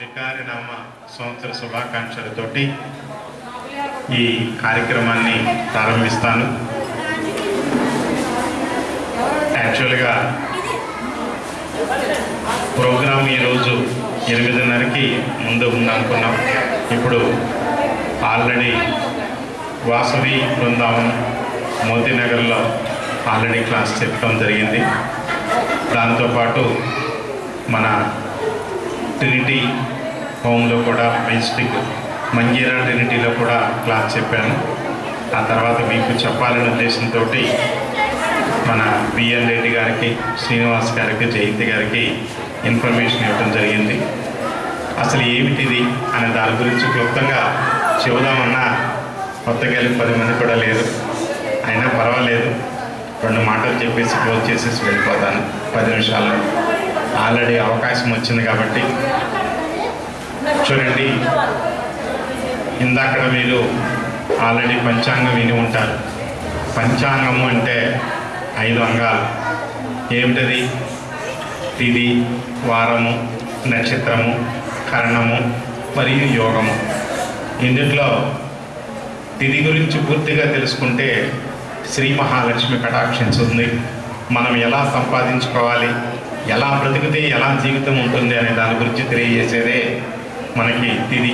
వికారినామ సంవత్సర శుభాకాంక్షలతోటి ఈ కార్యక్రమాన్ని ప్రారంభిస్తాను. యాక్చువల్గా ప్రోగ్రాం ఈరోజు ఎనిమిదిన్నరకి ముందు ఉందనుకున్నాం. ఇప్పుడు ఆల్రెడీ వాసవి బృందావనం మోతీనగర్లో ఆల్రెడీ క్లాస్ చెప్పడం జరిగింది. దాంతోపాటు మన ట్రినిటీ హోమ్లో కూడా మెజిస్టిక్ మంజీరా ట్రినిటీలో కూడా క్లాస్ చెప్పాను. ఆ తర్వాత మీకు చెప్పాలనే ఉద్దేశంతో మన బిఎన్ రెడ్డి గారికి శ్రీనివాస్ గారికి జయంతి గారికి ఇన్ఫర్మేషన్ ఇవ్వడం జరిగింది. అసలు ఏమిటిది అనే దాని గురించి క్లుప్తంగా చెబుదామన్నా కొత్తగా పది మంది కూడా లేరు. అయినా పర్వాలేదు. రెండు మాటలు చెప్పేసి క్లోజ్ చేసేసి వెళ్ళిపోతాను. పది నిమిషాల్లో. ఆల్రెడీ అవకాశం వచ్చింది కాబట్టి చూడండి. ఇందాక మీరు ఆల్రెడీ పంచాంగం విని ఉంటారు. పంచాంగము అంటే ఐదు అంగాలు. ఏమిటది? తిది వారము నక్షత్రము కరణము మరియు యోగము. ఇందులో తిది గురించి పూర్తిగా తెలుసుకుంటే శ్రీ మహాలక్ష్మి కటాక్షించుంది మనం ఎలా సంపాదించుకోవాలి ఎలా బ్రతికితే ఎలా జీవితం ఉంటుంది అనే దాని గురించి తెలియజేసేదే మనకి తిది.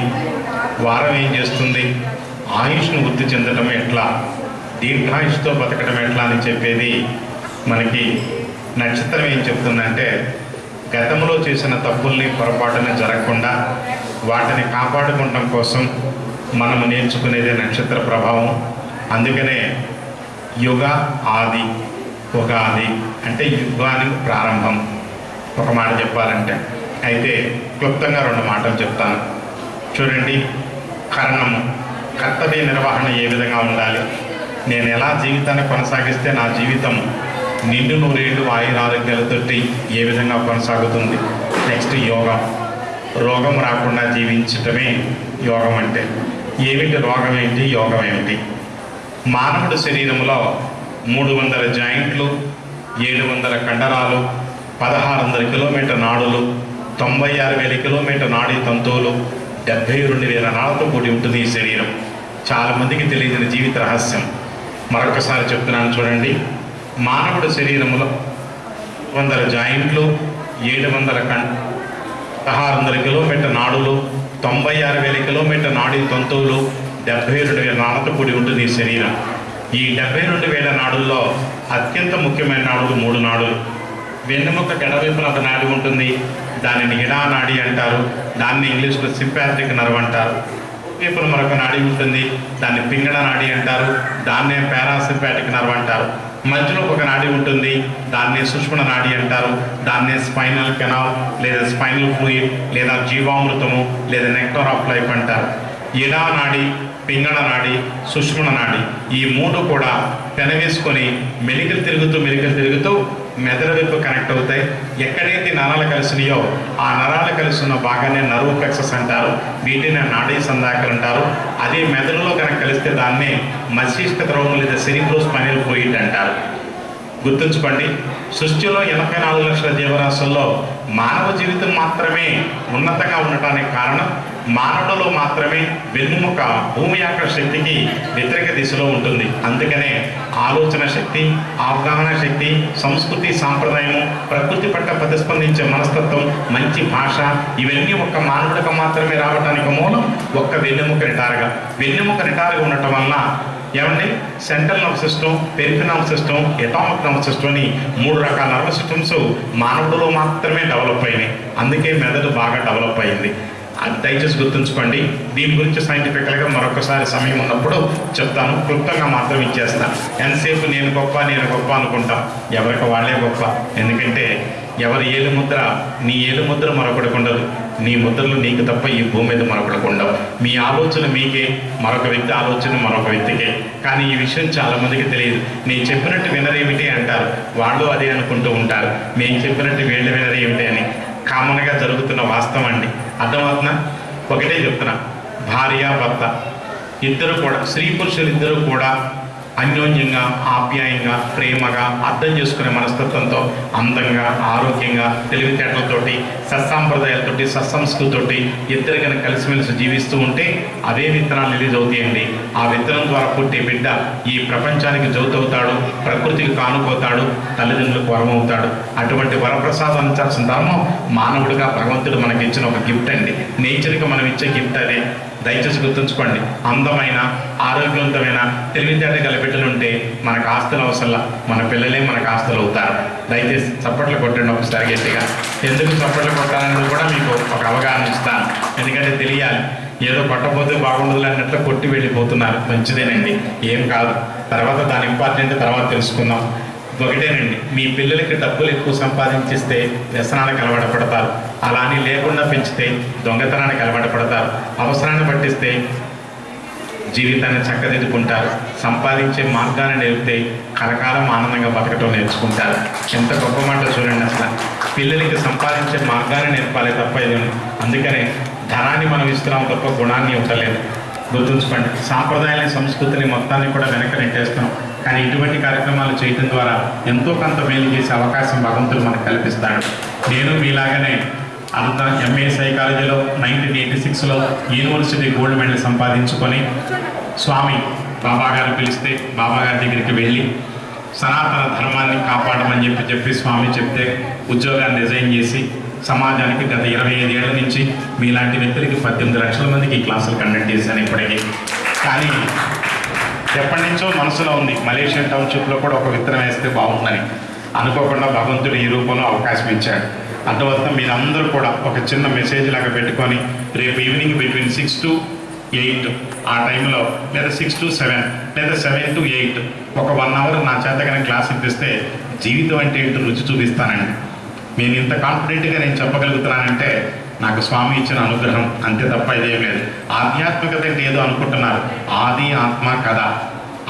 వారం ఏం చేస్తుంది? ఆయుష్ను వృద్ధి చెందడం ఎట్లా? దీర్ఘాయుష్తో బతకడం ఎట్లా అని చెప్పేది మనకి నక్షత్రం ఏం చెప్తుందంటే గతంలో చేసిన తప్పుల్ని పొరపాటున జరగకుండా వాటిని కాపాడుకోవడం కోసం మనం నేర్చుకునేదే నక్షత్ర ప్రభావం. అందుకనే యుగ ఆది ఉగాది అంటే యుగానికి ప్రారంభం. ఒక మాట చెప్పాలంటే. అయితే క్లుప్తంగా రెండు మాటలు చెప్తాను. చూడండి కరణము. కర్తవ్య నిర్వహణ ఏ విధంగా ఉండాలి? నేను ఎలా జీవితాన్ని కొనసాగిస్తే నా జీవితం నిండు నూరేళ్ళు ఆయురారోగ్యాలతోటి ఏ విధంగా కొనసాగుతుంది? నెక్స్ట్ యోగం. రోగం రాకుండా జీవించటమే యోగం అంటే. ఏమిటి రోగం ఏంటి? యోగం ఏమిటి? మానవుడి శరీరంలో మూడు వందల జాయింట్లు ఏడు వందల కండరాలు పదహారు వందల కిలోమీటర్ నాడులు తొంభై ఆరు వేల కిలోమీటర్ నాడీ తంతువులు డెబ్బై రెండు వేల నాళ్ళతో కూడి ఉంటుంది ఈ శరీరం. చాలామందికి తెలియని జీవిత రహస్యం. మరొకసారి చెప్తున్నాను చూడండి. మానవుడి శరీరంలో వందల జాయింట్లు ఏడు వందల కం పదహారు వందల కిలోమీటర్ నాడులు తొంభై ఆరు వేల కిలోమీటర్ నాడీ తంతువులు డెబ్బై రెండు వేల నాళ్ళతో కూడి ఉంటుంది ఈ శరీరం. ఈ డెబ్బై రెండు వేల నాడుల్లో అత్యంత ముఖ్యమైన నాడులు మూడు నాడులు. వెన్నెముక ఎడవైపున ఒక నాడి ఉంటుంది. దానిని ఇడా నాడి అంటారు? దాన్ని ఇంగ్లీష్లో సింపాథిక్ నర్వ్ అంటారు. వైపున మరొక నాడి ఉంటుంది. దాన్ని పింగళ నాడి అంటారు. దాన్నే పారాసింపాటిక్ నర్వ్ అంటారు. మధ్యలో ఒక నాడి ఉంటుంది. దాన్ని సుష్మణ నాడి అంటారు. దాన్నే స్పైనల్ కెనాల్ లేదా స్పైనల్ ఫ్లూయిడ్ లేదా జీవామృతము లేదా నెక్టర్ ఆఫ్ లైఫ్ అంటారు. ఇడా నాడి? పింగళ నాడి సుష్మణ నాడి ఈ మూడు కూడా పెనవేసుకొని మెలికలు తిరుగుతూ మెలికలు తిరుగుతూ మెదడు వైపు కనెక్ట్ అవుతాయి. ఎక్కడైతే నరాలు కలిసినాయో ఆ నరాలు కలిసిన భాగాన్ని నర్వ్ ప్లెక్సస్ అంటారు. వీటిని నాడీ సందాకలు అంటారు. అదే మెదడులో కనుక కలిస్తే దాన్నే మస్తిష్క ద్రవం లేదా సెరిబ్రో స్పైనల్ పోయిట్ అంటారు. గుర్తుంచుకోండి సృష్టిలో ఎనభై నాలుగు లక్షల జీవరాశుల్లో మానవ జీవితం మాత్రమే ఉన్నతంగా ఉండటానికి కారణం మానవుడిలో మాత్రమే వెన్నుముక భూమి యొక్క శక్తికి వ్యతిరేక దిశలో ఉంటుంది. అందుకనే ఆలోచన శక్తి అవగాహన శక్తి సంస్కృతి సాంప్రదాయము ప్రకృతి పట్ల ప్రతిస్పందించే మనస్తత్వం మంచి భాష ఇవన్నీ ఒక్క మానవుడికి మాత్రమే రావడానికి మూలం ఒక్క వెన్నెముక నిటారుగా. వెన్నెముక నిటారుగా ఉండటం వలన ఏమండి? Central nerve system peripheral nerve system atomic nerve system అని మూడు రకాల నర్వ్ సిస్టమ్స్ మానవుడిలో మాత్రమే డెవలప్ అయినాయి. అందుకే మెదడు బాగా డెవలప్ అయింది. అది దయచేసి గుర్తుంచుకోండి. దీని గురించి సైంటిఫికల్గా మరొకసారి సమయం ఉన్నప్పుడు చెప్తాను. క్లుప్తంగా మాత్రం ఇచ్చేస్తాను ఎంతసేపు నేను గొప్ప నేను గొప్ప అనుకుంటాం? ఎవరికి వాళ్ళే గొప్ప? ఎందుకంటే ఎవరి ఏలు ముద్ర నీ ఏలు ముద్ర మరొకటికి ఉండదు. నీ ముద్రలు నీకు తప్ప ఈ భూమి మీద మరొకటికి ఉండవు. మీ ఆలోచన మీకే మరొక వ్యక్తి ఆలోచన మరొక వ్యక్తికే. కానీ ఈ విషయం చాలా మందికి తెలియదు. నేను చెప్పినట్టు వినరేమిటి అంటారు. వాళ్ళు అదే అనుకుంటూ ఉంటారు. మేము చెప్పినట్టు వీళ్ళు వినరేమిటి అని. కామన్గా జరుగుతున్న వాస్తవం అండి. అర్థమవుతున్నా ఒకటే చెప్తున్నా. భార్య భర్త. ఇద్దరు కూడా స్త్రీ పురుషులు ఇద్దరు కూడా అన్యోన్యంగా ఆప్యాయంగా ప్రేమగా అర్థం చేసుకునే మనస్తత్వంతో అందంగా ఆరోగ్యంగా తెలివితేటలతోటి సత్సాంప్రదాయాలతోటి సత్సంస్కృతితోటి ఇద్దరు కనుక కలిసిమెలిసి జీవిస్తూ ఉంటే అవే విత్తనాలు రిలీజ్ అవుతాయండి. ఆ విత్తనం ద్వారా పుట్టే బిడ్డ ఈ ప్రపంచానికి జౌతవుతాడు ప్రకృతికి కానుకోతాడు తల్లిదండ్రులకు వరమవుతాడు. అటువంటి వరప్రసాదం అందించాల్సిన ధర్మం మానవుడిగా భగవంతుడు మనకి ఇచ్చిన ఒక గిఫ్ట్ అండి. నేచర్కి మనం ఇచ్చే గిఫ్ట్ అదే. దయచేసి గుర్తుంచుకోండి అందమైన ఆరోగ్యవంతమైన తెలివితేట గల బిడ్డలు ఉంటే మనకు ఆస్తులు అవసరంలా మన పిల్లలే మనకు ఆస్తులు అవుతారు. దయచేసి చప్పట్లు కొట్టండి ఒకసారి గట్టిగా. ఎందుకు చప్పట్లు కొట్టాలనేది కూడా మీకు ఒక అవగాహన ఇస్తాను. ఎందుకంటే తెలియాలి ఏదో కొట్టపోతే బాగుండదు అన్నట్లు కొట్టి వెళ్ళిపోతున్నారు. మంచిదేనండి. ఏం కాదు. తర్వాత దాని ఇంపార్టెంట్ తర్వాత తెలుసుకుందాం. ఒకటేనండి మీ పిల్లలకి డబ్బులు ఎక్కువ సంపాదించిస్తే వ్యసనాలకు అలవాటు పడతారు అలానే లేకుండా పెంచితే దొంగతనానికి అలవాటు పడతారు అవసరాన్ని పట్టిస్తే జీవితాన్ని చక్కదిద్దుకుంటారు. సంపాదించే మార్గాన్ని నేర్పితే కలకాలం ఆనందంగా బతకటం నేర్చుకుంటారు. ఎంత గొప్ప మాట చూడండి అసలు. పిల్లలకి సంపాదించే మార్గాన్ని నేర్పాలి తప్ప ఇది అందుకనే ధనాన్ని మనం ఇస్తున్నాం తప్ప గుణాన్ని ఇవ్వలేదు గుర్తుంచుకోండి సాంప్రదాయాన్ని సంస్కృతిని మొత్తాన్ని కూడా వెనక నెట్టేస్తున్నాం. కానీ ఇటువంటి కార్యక్రమాలు చేయడం ద్వారా ఎంతో కొంత మేలు చేసే అవకాశం భగవంతుడు మనకు కల్పిస్తాడు. నేను మీలాగనే అంత ఎంఏ సైకాలజీలో నైన్టీన్ ఎయిటీ సిక్స్లో యూనివర్సిటీ గోల్డ్ మెడల్ సంపాదించుకొని స్వామి బాబా గారు పిలిస్తే బాబా గారి దగ్గరికి వెళ్ళి సనాతన ధర్మాన్ని కాపాడమని చెప్పి చెప్పి స్వామి చెప్తే ఉద్యోగాన్ని రిజైన్ చేసి సమాజానికి గత ఇరవై ఐదేళ్ళ నుంచి మీలాంటి వ్యక్తులకి పద్దెనిమిది లక్షల మందికి ఈ క్లాసులు కండక్ట్ చేశాను ఇప్పటికీ. కానీ ఎప్పటి నుంచో మనసులో ఉంది. మలేషియన్ టౌన్షిప్లో కూడా ఒక విత్తనం వేస్తే బాగుందని. అనుకోకుండా భగవంతుడు ఈ రూపంలో అవకాశం ఇచ్చాడు. అందువల్ల మీరందరూ కూడా ఒక చిన్న మెసేజ్ లాగా పెట్టుకొని రేపు evening between six to eight ఆ టైంలో లేదా సిక్స్ టు సెవెన్ లేదా సెవెన్ టు ఎయిట్ ఒక వన్ అవర్ నా చేతగానే క్లాస్ ఇప్పిస్తే జీవితం అంటే ఏంటో రుచి చూపిస్తానండి. నేను ఇంత కాన్ఫిడెంట్గా నేను చెప్పగలుగుతున్నానంటే నాకు స్వామి ఇచ్చిన అనుగ్రహం అంతే తప్ప ఇదేం లేదు. ఆధ్యాత్మికత అంటే ఏదో అనుకుంటున్నారు. ఆది ఆత్మ కథ.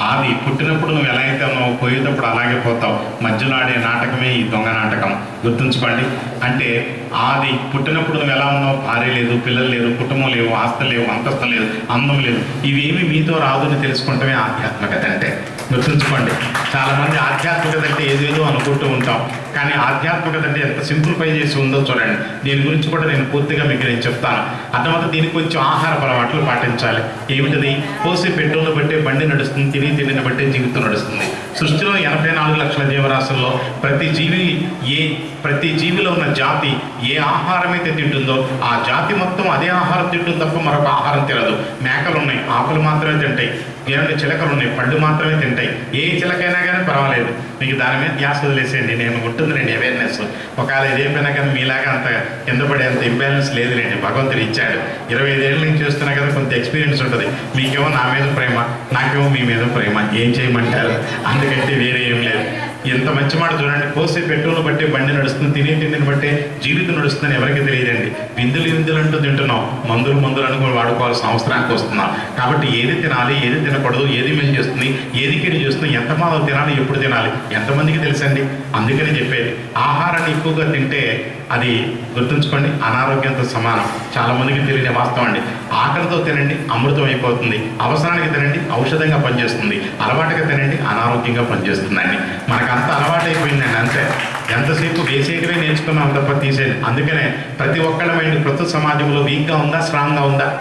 ఆది పుట్టినప్పుడు నువ్వు ఎలా అయితే ఉన్నావు పోయేటప్పుడు అలాగే పోతావు. మధ్యలో ఆడే నాటకమే ఈ దొంగ నాటకం. గుర్తుంచుకోండి. అంటే ఆది పుట్టినప్పుడు నువ్వు ఎలా ఉన్నావు భార్య లేదు పిల్లలు లేరు కుటుంబం లేవు ఆస్తి లేవు అంతస్తు లేదు అందం లేదు. ఇవేమి మీతో రాదు అని తెలుసుకుంటమే ఆధ్యాత్మికత అంటే. గుర్తుంచుకోండి. చాలా మంది ఆధ్యాత్మికత అంటే ఏదేదో అనుకుంటూ ఉంటాం. కానీ ఆధ్యాత్మికత అంటే ఎంత సింప్లిఫై చేసి ఉందో చూడండి. దీని గురించి కూడా నేను పూర్తిగా మీకు నేను చెప్తాను. అర్థమైతే దీనికి కొంచెం ఆహార అలవాట్లు పాటించాలి. ఏమిటది? పోసి పెట్రోల్ బట్టే బండి నడుస్తుంది తిని తిండిని బట్టే జీవితం నడుస్తుంది. సృష్టిలో ఎనభై నాలుగు లక్షల జీవరాశుల్లో ప్రతి జీవి ఏ ప్రతి జీవిలో ఉన్న జాతి ఏ ఆహారం అయితే తింటుందో ఆ జాతి మొత్తం అదే ఆహారం తింటుంది తప్ప మరొక ఆహారం తినదు. మేకలు ఉన్నాయి ఆకులు మాత్రమే తింటాయి ఏమైనా చిలకలు ఉన్నాయి పళ్ళు మాత్రమే తింటాయి. ఏ చిలకైనా కానీ పర్వాలేదు. మీకు దాని మీద ధ్యాస వదిలేసేయండి. నేను ఉంటుందిలేండి అవేర్నెస్ ఒకవేళ ఇదేమైనా కానీ మీలాగా అంత కింద పడే అంత ఇంబ్యాలెన్స్ లేదులేండి. భగవంతుడు ఇచ్చాడు. ఇరవై ఐదేళ్ళ నుంచి చూస్తున్నా కదా కొంత ఎక్స్పీరియన్స్ ఉంటుంది. మీకేమో నా మీద ప్రేమ నాకేమో మీ మీద ప్రేమ. ఏం చేయమంటారు? అందుకంటే వేరే ఏం లేదు. ఎంత మంచి మాట చూడండి. కోసే పెట్రోల్ బట్టే బండి నడుస్తుంది తినే తిండిని బట్టే జీవితం నడుస్తుందని ఎవరికి తెలియదండి. విందులు విందులు అంటూ తింటున్నాం. మందులు మందులు అనుకుని వాడుకోవాల్సిన అవసరానికి వస్తున్నాం. కాబట్టి ఏది తినాలి ఏది తినకూడదు ఏది మేలు చేస్తుంది ఏది కిడి చేస్తుంది ఎంత మాదలు తినాలి ఎప్పుడు తినాలి ఎంతమందికి తెలుసండి? అందుకని చెప్పేది. ఆహారాన్ని ఎక్కువగా తింటే అది గుర్తుంచుకోండి అనారోగ్యంతో సమానం. చాలా మందికి తెలియని వాస్తవం అండి. ఆకలితో తినండి అమృతం అయిపోతుంది. అవసరానికి తినండి ఔషధంగా పనిచేస్తుంది. అలవాటుగా తినండి అనారోగ్యంగా పనిచేస్తుందండి. మనకు అంత అలవాటు అయిపోయిందండి అంతే. ఎంతసేపు వేసేటివే నేర్చుకున్నాం తప్ప తీసేది. అందుకనే ప్రతి ఒక్కళ్ళ మైండ్ ప్రస్తుత సమాజంలో వీక్గా ఉందా స్ట్రాంగ్గా ఉందా?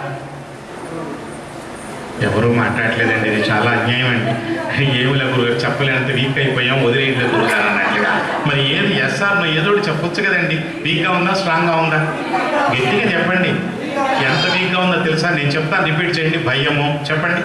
ఎవరు మాట్లాడలేదండి ఇది చాలా అన్యాయం అండి. ఏమిలే గురుగారు చెప్పలేనంత వీక్ అయిపోయాం వదిలేయండి గురుగారు అన్నట్లుగా. మరి ఏది ఎస్ఆర్ ఏదో ఒకటి చెప్పొచ్చు కదండి. వీక్గా ఉందా స్ట్రాంగ్గా ఉందా? గట్టిగా చెప్పండి. ఎంత వీక్గా ఉందో తెలుసా? నేను చెప్తాను రిపీట్ చేయండి. భయము? చెప్పండి.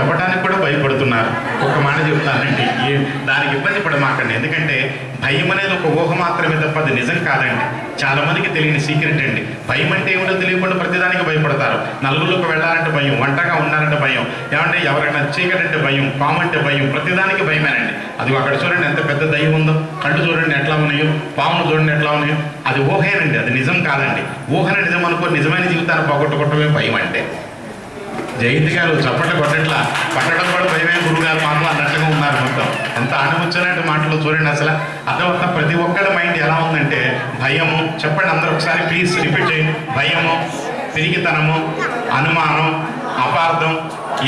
చెప్పడానికి కూడా భయపడుతున్నారు. ఒక మాట చెప్తానండి. ఏ- దానికి ఇబ్బంది పడమాకండి. ఎందుకంటే భయం అనేది ఒక ఊహ మాత్రమే తప్ప అది నిజం కాదండి. చాలా మందికి తెలియని సీక్రెట్ అండి. భయం అంటే ఏమిటో తెలియకుండా ప్రతిదానికి భయపడతారు. నలుగురికి వెళ్ళాలంటే భయం వంటగా ఉండాలంటే భయం. ఏమంటే ఎవరైనా చీకటంటే భయం పామంటే భయం ప్రతిదానికి భయమేనండి. అది అక్కడ చూడండి ఎంత పెద్ద దయ్యం ఉందో. కళ్ళు చూడండి ఎట్లా ఉన్నాయో పామును చూడండి ఎట్లా ఉన్నాయో. అది ఊహేనండి. అది నిజం కాదండి. ఊహన నిజం అనుకో నిజమైన జీవితాన్ని పోగొట్టుకోవటమే భయం అంటే. జయంతి గారు చప్పట్లు కొట్టట్లా. పట్టడం కూడా భయమే గురువు గారు మాటలు అన్నట్టుగా ఉన్నారు మొత్తం. ఎంత ఆనముచ్చినట్టు మాటలు చూడండి అసలు. అర్థమవుతున్న ప్రతి ఒక్కరి మైండ్ ఎలా ఉందంటే భయము. చెప్పండి అందరూ ఒకసారి ప్లీజ్ రిపీట్ చేయండి. భయము పిరిగితనము అనుమానం అపార్థం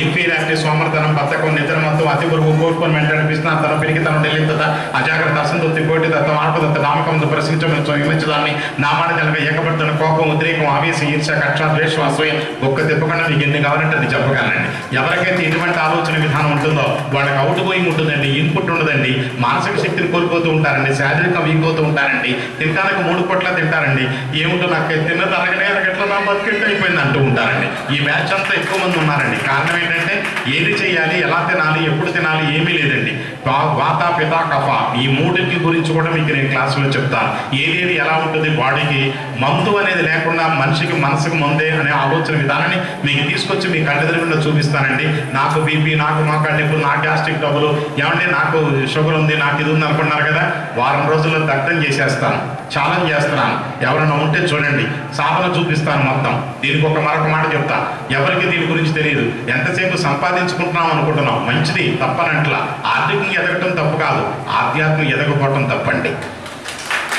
ఇన్ఫీరియారిటీ సోమరతనం బద్ధకం నిద్ర మొత్తం అతి పురుగు కోరుకొని వెంటనే పిస్తున్న పెరిగితనం తెలియత అజాగ్రత్త అసంతృప్తి కోటి దత్తం ఆత్మదత్త నామకం ప్రశ్నించమని విమర్శదాన్ని నామాన మాట జనక ఏకపడుతున్న కోపం ఉద్రేకం ఆవేశం ఈర్ష కక్ష ద్వేషం అసూయ ఒక్క తిప్పకుండా మీకు ఎన్ని కావాలంటే అది చెప్పగలనండి. ఎవరికైతే ఎటువంటి ఆలోచన విధానం ఉంటుందో వాళ్ళకి అవుట్ గోయింగ్ ఉంటుందండి ఇన్పుట్ ఉండదండి మానసిక శక్తిని కోల్పోతూ ఉంటారండి శారీరక వీక్ అవుతూ ఉంటారండి తినడానికి మూడు పొట్ల తింటారండి ఏముంటో నాకు తిన్న తరగనే ఎట్లా నా బతికిట్ అయిపోయింది అంటూ ఉంటారండి. ఈ బ్యాచ్ అంతా ఎక్కువ మంది ఉన్నారండి. కారణం ఏంటంటే ఏది చేయాలి ఎలా తినాలి ఎప్పుడు తినాలి ఏమీ లేదండి. వాత పిత కఫ. ఈ మూడింటి గురించి కూడా మీకు నేను క్లాసులో చెప్తాను ఏదేది ఎలా ఉంటుంది బాడీకి? మందు అనేది లేకుండా మనిషికి మనసుకు మందే అనే ఆలోచన విధానాన్ని మీకు తీసుకొచ్చి మీ కళ్ళెదురుగుండా చూపిస్తానండి. నాకు బీపీ నాకు మా నొప్పులు నా గ్యాస్ట్రిక్ డబ్బులు ఏమంటే నాకు షుగర్ ఉంది నాకు ఇది ఉంది అనుకున్నారు కదా? వారం రోజుల్లో దగ్ధం చేసేస్తాను ఛాలెంజ్ చేస్తున్నాను. ఎవరైనా ఉంటే చూడండి సాధన చూపిస్తాను మొత్తం. దీనికి ఒక మరొక మాట చెప్తా. ఎవరికి దీని గురించి తెలియదు? ఎంతసేపు సంపాదించుకుంటున్నాం అనుకుంటున్నాం? మంచిది తప్పనట్లా. ఆర్థికంగా ఎదగటం తప్పు కాదు. ఆధ్యాత్మిక ఎదగపోవటం తప్పండి.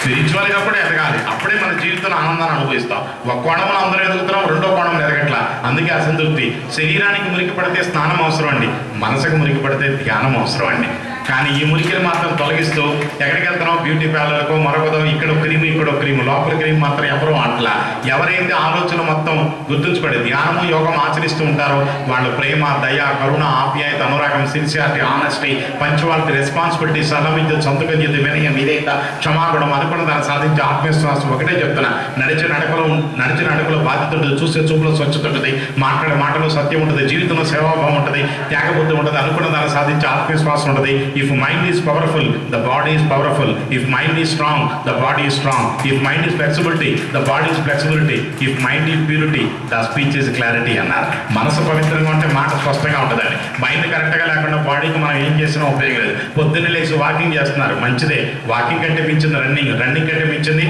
స్పిరిచువల్గా కూడా ఎదగాలి. అప్పుడే మన జీవితంలో ఆనందాన్ని అనుభవిస్తాం. ఒక కోణంలో అందరూ ఎదుగుతున్నాం రెండో కోణంలో ఎదగట్లా. అందుకే అసంతృప్తి. శరీరానికి మురికి పడితే స్నానం అవసరం అండి. మనసుకు మురికి పడితే ధ్యానం అవసరం అండి. కానీ ఈ మురికిని మాత్రం తొలగిస్తూ ఎక్కడికి వెళ్తున్నాం బ్యూటీ పార్లర్కో మరొకదో ఇక్కడ క్రీమ్ ఇక్కడ క్రీమ్. లోపల క్రీమ్ మాత్రం ఎవరు అంటలా ఎవరైతే ఆలోచన మొత్తం గుర్తుంచుకోండి ధ్యానము యోగం ఆచరిస్తూ ఉంటారో వాళ్ళు ప్రేమ దయ కరుణ ఆప్యాయత అనురాగం సిన్సియారిటీ ఆనెస్టీ పంచువాలిటీ రెస్పాన్సిబిలిటీ సలవిద్య సొంతగద్యత వినయం ఇదేత క్షమాగుణం అనుకున్న దాన్ని సాధించే ఆత్మవిశ్వాసం. ఒకటే చెప్తున్నా నడిచే నడకలో నడిచిన నడకలో బాధ్యత ఉంటుంది. చూసే చూపులో స్వచ్ఛత ఉంటుంది. మాట్లాడే మాటలో సత్యం ఉంటుంది. జీవితంలో సేవాభావం ఉంటుంది. త్యాగబుద్ధి ఉంటుంది. అనుకున్న దాన్ని సాధించే ఆత్మవిశ్వాసం ఉంటుంది. If mind is powerful the body is powerful if mind is strong the body is strong if mind is flexibility, the body is flexibility if mind is purity the speech is clarity అన్నారు. మనసు పవిత్రంగా ఉంటే మాట స్పష్టంగా ఉంటుందండి. Mind కరెక్ట్గా లేకుండా బాడీకి మనం ఏం చేసినా ఉపయోగం లేదు. పొద్దున్నే లేచి వాకింగ్ చేస్తున్నారు. మంచిదే. వాకింగ్ కంటే మించింది రన్నింగ్ రన్నింగ్ కంటే మించింది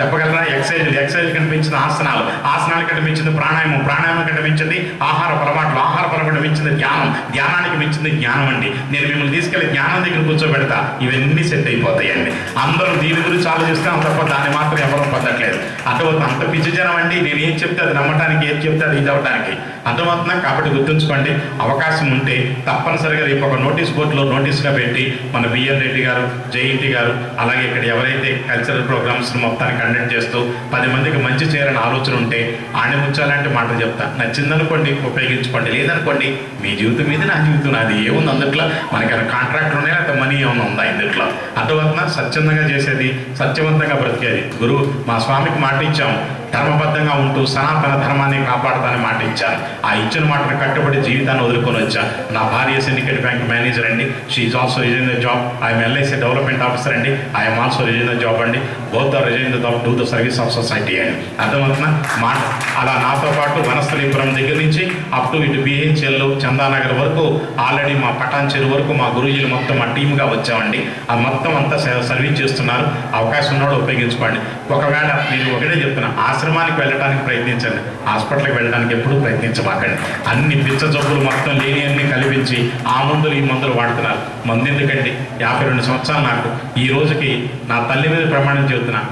చెప్పగలరా? ఎక్సైజ్ ఎక్సైజ్ కంటే ఆసనాలు. ఆసనాలు కంటే ప్రాణాయామం. ప్రాణాయామం కంటే మించింది ఆహార పొరపాట్లు. ఆహార పొరపాటు మించింది ధ్యానం. ధ్యానానికి మించింది జ్ఞానం అండి. నేను మిమ్మల్ని తీసుకెళ్ళి జ్ఞానం దగ్గర కూర్చోబెడతా. ఇవన్నీ సెట్ అయిపోతాయండి. అందరూ దీని గురించి ఆలోచిస్తాం తప్ప దాన్ని మాత్రం ఎవరూ పొందట్లేదు అర్థమవుతుంది? అంత పిచ్చి జనం అండి. నేను ఏం చెప్తే అది నమ్మటానికి ఏం చెప్తే అది ఇది అవ్వడానికి అర్థమవుతున్నా కాబట్టి గుర్తుంచుకోండి. అవకాశం ఉంటే తప్పనిసరిగా రేపు ఒక నోటీస్ బోర్డులో నోటీస్గా పెట్టి మన బిఎన్ రెడ్డి గారు జయంతి గారు అలాగే ఇక్కడ ఎవరైతే కల్చరల్ ప్రోగ్రామ్స్ మొత్తానికి కండక్ట్ చేస్తూ పది మందికి మంచి చేయాలని ఆలోచన ఉంటే ఆణిముచ్చాలంటే మాటలు చెప్తా. నచ్చిందనుకోండి ఉపయోగించుకోండి. లేదనుకోండి మీ జీవితం మీద నా జీవితం నాది ఏముంది అందుట్లో? మనకి కాంట్రాక్ట్ ఉన్నాయా? లేకపోతే మనీ ఏమైనా ఉందా ఇందుట్లో? అర్థమవుతుందా? స్వచ్ఛందంగా చేసేది సత్యవంతంగా బ్రతికేది. గురువు మా స్వామికి మాట ఇచ్చాము. ధర్మబద్ధంగా ఉంటూ సనాతన ధర్మాన్ని కాపాడుతానని మాట ఇచ్చాను ఆ ఇచ్చిన మాటను కట్టుబడి జీవితాన్ని వదులుకొని వచ్చా నా భార్య సిండికేట్ బ్యాంక్ మేనేజర్ అండి. She also resign the job I'm LIC development officer అండి. I'm also resign the job అండి. Both the resign the job do the service of society అండి. అర్థమవుతున్నా మాట. అలా నాతో పాటు వనస్థలీపురం దగ్గర నుంచి అప్ టు ఇటు బిహెచ్ఎల్ చందానగర్ వరకు ఆల్రెడీ మా పటాన్ చెరువు వరకు మా గురుజీలు మొత్తం మా టీమ్గా వచ్చామండి. ఆ మొత్తం అంతా స- సర్వీస్ చేస్తున్నారు. అవకాశం ఉన్నాడు ఉపయోగించుకోండి. ఒకవేళ మీరు ఒకటే చెప్తున్నా ఆశ్రమానికి వెళ్ళడానికి ప్రయత్నించండి. హాస్పిటల్కి వెళ్ళడానికి ఎప్పుడూ ప్రయత్నించమాకండి. అన్ని పిచ్చ జబ్బులు మొత్తం లేని అన్ని కల్పించి ఆ మందులు ఈ మందులు వాడుతున్నారు. మందు ఎందుకండి యాభై రెండు సంవత్సరాలు నాకు. ఈ రోజుకి నా తల్లి మీద ప్రమాణం చెబుతున్నా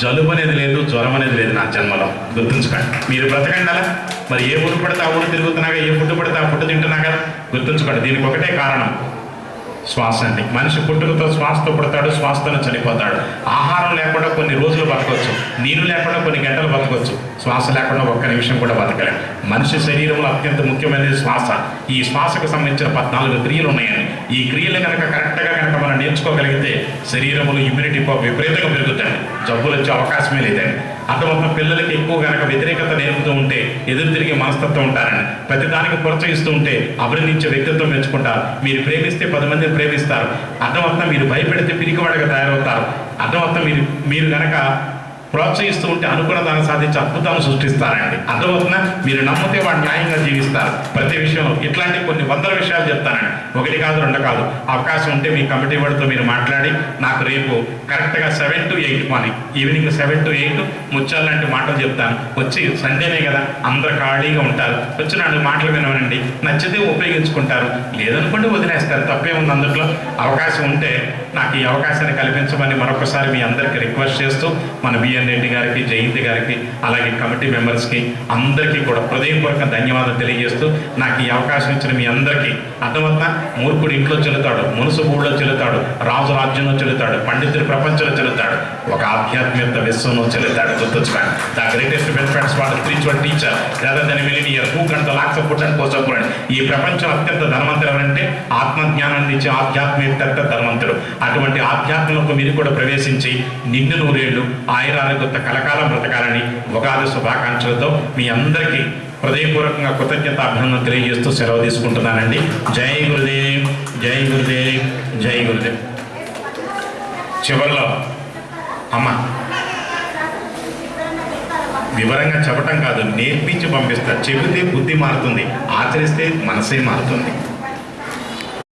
జలుబు అనేది లేదు జ్వరం అనేది లేదు నా జన్మలో. గుర్తుంచుకోండి. మీరు బ్రతకండి అలా. మరి ఏ ఊరు పడితే ఆ ఊరు తిరుగుతున్నాగా ఏ ఫుడ్ పడితే ఆ ఫుడ్ తింటున్నాగా? గుర్తుంచుకోండి. దీనికి ఒకటే కారణం. శ్వాస అండి మనిషి పుట్టుకతో శ్వాసతో పుడతాడు శ్వాసతోనే చనిపోతాడు. ఆహారం లేకుండా కొన్ని రోజులు బతకవచ్చు నీరు లేకుండా కొన్ని గంటలు బతకవచ్చు శ్వాస లేకుండా ఒక్క నిమిషం కూడా బతకలేం మనిషి శరీరంలో అత్యంత ముఖ్యమైనది శ్వాస. ఈ శ్వాసకు సంబంధించిన పద్నాలుగు క్రియలు ఉన్నాయని ఈ క్రియలు కనుక కరెక్ట్గా కనుక మనం నేర్చుకోగలిగితే శరీరంలో ఇమ్యూనిటీ విపరీతంగా పెరుగుతాయి జబ్బులు వచ్చే అవకాశమే లేదండి. అర్థమవుతున్న పిల్లలకి ఎక్కువ కనుక వ్యతిరేకత నేర్పుతూ ఉంటే ఎదురు తిరిగి మనస్తత్వం ఉంటారని ప్రతిదానికి ప్రోత్సహిస్తూ ఉంటే అభినందించే వ్యక్తిత్వం మెచ్చుకుంటారు. మీరు ప్రేమిస్తే పది మందిని ప్రేమిస్తారు. అర్థమర్థం మీరు భయపెడితే పిరికివాడిగా తయారవుతారు. అర్థమర్థం మీరు మీరు కనుక ప్రోత్సహిస్తూ ఉంటే అనుకున్న దాన్ని సాధించి అద్భుతాలు సృష్టిస్తారండి. అర్థమవుతుందా? మీరు నమ్మితే వాడు న్యాయంగా జీవిస్తారు. ప్రతి విషయంలో ఇట్లాంటి కొన్ని వందల విషయాలు చెప్తానండి. ఒకటి కాదు రెండు కాదు. అవకాశం ఉంటే మీ కమిటీ వాడితో మీరు మాట్లాడి నాకు రేపు కరెక్ట్గా seven to eight morning evening seven to eight ముచ్చాలు లాంటి మాటలు చెప్తాను. వచ్చి సండేనే కదా అందరు ఖాళీగా ఉంటారు. వచ్చి నాలుగు మాటలు వినవనండి. నచ్చితే ఉపయోగించుకుంటారు. లేదనుకుంటే వదిలేస్తారు. తప్పే ఉంది అందుట్లో. అవకాశం ఉంటే నాకు ఈ అవకాశాన్ని కల్పించమని మరొకసారి మీ అందరికీ రిక్వెస్ట్ చేస్తూ మన బిఎన్ రెడ్డి గారికి జయంతి గారికి అలాగే కమిటీ మెంబర్స్కి అందరికీ కూడా హృదయపూర్వక ధన్యవాదాలు తెలియజేస్తూ నాకు ఈ అవకాశం ఇచ్చిన మీ అందరికీ అర్థమవుతా మూర్ఖుడు ఇంట్లో చెల్లుతాడు మునుసు ఊళ్ళో చెల్లుతాడు రాజు రాజ్యంలో చెల్లుతాడు పండితుడు ప్రపంచంలో చెల్లుతాడు. ఒక ఆధ్యాత్మిక విశ్వంలో చెల్లుతాడు గుర్తుంచుకోండి ద గ్రేటెస్ట్ బెనిఫిట్స్ వాడు స్పిరిచువల్ టీచర్ లేదా దాని మిలినియర్ హూ గంట లాక్స్ పుట్ అండ్ కోసం ఈ ప్రపంచం అత్యంత ధనవంతుడు ఎవరంటే ఆత్మజ్ఞానాన్ని ఇచ్చే ఆధ్యాత్మిక ధనవంతుడు. అటువంటి ఆధ్యాత్మంలో మీరు కూడా ప్రవేశించి నిండు నూరేళ్ళు ఆయురారోగ్యత కలకాలం బ్రతకాలని ఉగాది శుభాకాంక్షలతో మీ అందరికీ హృదయపూర్వకంగా కృతజ్ఞత అభినందన తెలియజేస్తూ సెలవు తీసుకుంటున్నానండి. జై గురుదేవ్ జై గురుదేవ్ జై గురుదేవ్. చివరిలో అమ్మ. వివరంగా చెప్పటం కాదు నేర్పించి పంపిస్తా. చెబితే బుద్ధి మారుతుంది ఆచరిస్తే మనసే మారుతుంది.